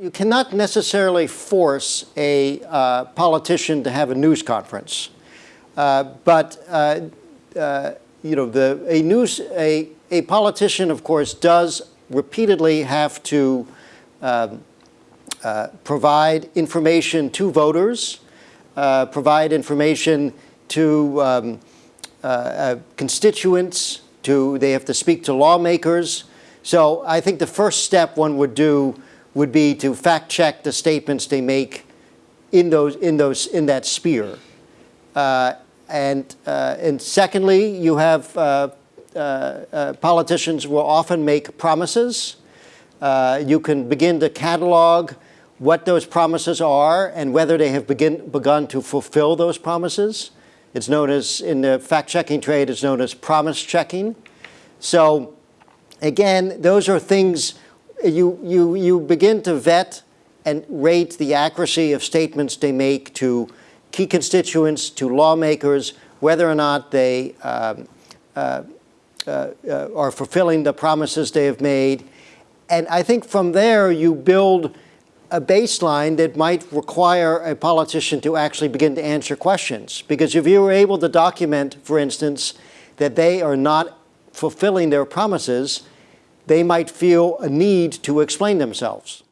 You cannot necessarily force a uh, politician to have a news conference. Uh, but, uh, uh, you know, the, a, news, a, a politician, of course, does repeatedly have to um, uh, provide information to voters, provide information to um, constituents, to, they have to speak to lawmakers. So I think the first step one would do would be to fact check the statements they make in those in those in that sphere. Uh, and uh, and secondly, you have uh, uh, uh politicians will often make promises. Uh, you can begin to catalog what those promises are and whether they have begin, begun to fulfill those promises. It's known as, in the fact-checking trade, it's known as promise checking. So again, those are things you, you, you begin to vet and rate the accuracy of statements they make to key constituents, to lawmakers, whether or not they um, uh, uh, uh, are fulfilling the promises they have made. And I think from there you build a baseline that might require a politician to actually begin to answer questions. Because if you were able to document, for instance, that they are not fulfilling their promises, they might feel a need to explain themselves.